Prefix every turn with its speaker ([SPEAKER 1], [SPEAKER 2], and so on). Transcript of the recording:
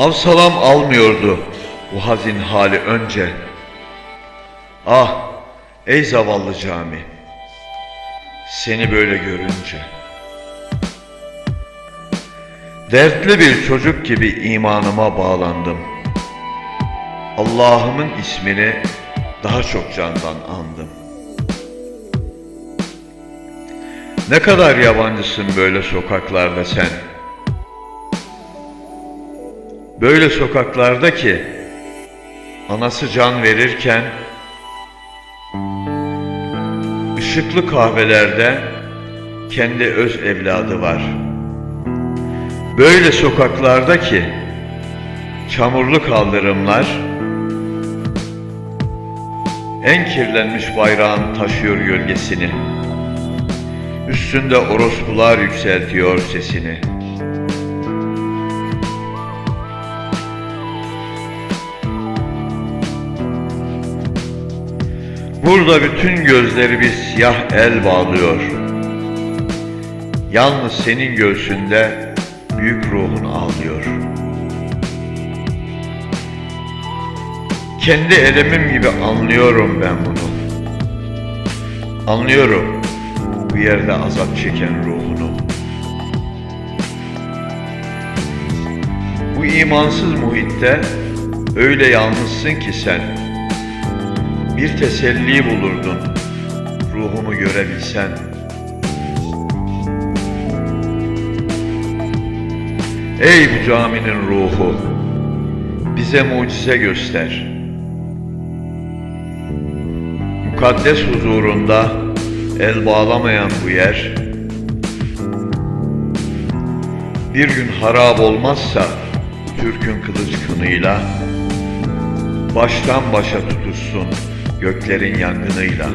[SPEAKER 1] Havsalam almıyordu bu hazin hali önce. Ah ey zavallı cami, seni böyle görünce. Dertli bir çocuk gibi imanıma bağlandım. Allah'ımın ismini daha çok candan andım. Ne kadar yabancısın böyle sokaklarda sen. Böyle sokaklarda ki anası can verirken ışıklı kahvelerde kendi öz evladı var. Böyle sokaklarda ki çamurlu kaldırımlar en kirlenmiş bayrağın taşıyor gölgesini. Üstünde orospular yükseltiyor sesini. Burada bütün gözleri bir siyah el bağlıyor. Yalnız senin göğsünde büyük ruhun ağlıyor. Kendi elemim gibi anlıyorum ben bunu. Anlıyorum bu yerde azap çeken ruhunu. Bu imansız muhitte öyle yalnızsın ki sen. Bir teselli bulurdun ruhumu görebilsen. Ey bu caminin ruhu, bize mucize göster. Mukaddes huzurunda el bağlamayan bu yer, bir gün harap olmazsa Türk'ün kılıç kınıyla, baştan başa tutuşsun göklerin yangınıyla.